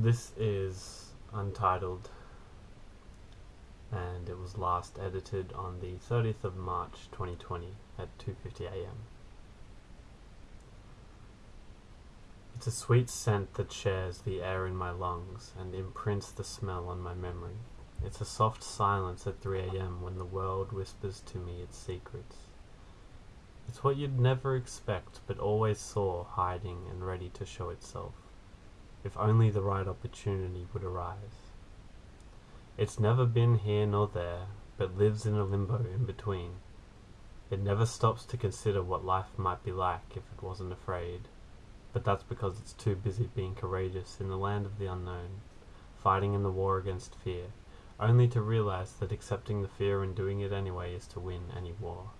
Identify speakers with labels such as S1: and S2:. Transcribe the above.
S1: This is untitled and it was last edited on the 30th of March 2020 at 2.50am. It's a sweet scent that shares the air in my lungs and imprints the smell on my memory. It's a soft silence at 3am when the world whispers to me its secrets. It's what you'd never expect but always saw hiding and ready to show itself, if only the right opportunity would arise. It's never been here nor there, but lives in a limbo in between. It never stops to consider what life might be like if it wasn't afraid, but that's because it's too busy being courageous in the land of the unknown, fighting in the war against fear, only to realize that accepting the fear and doing it anyway is to win any war.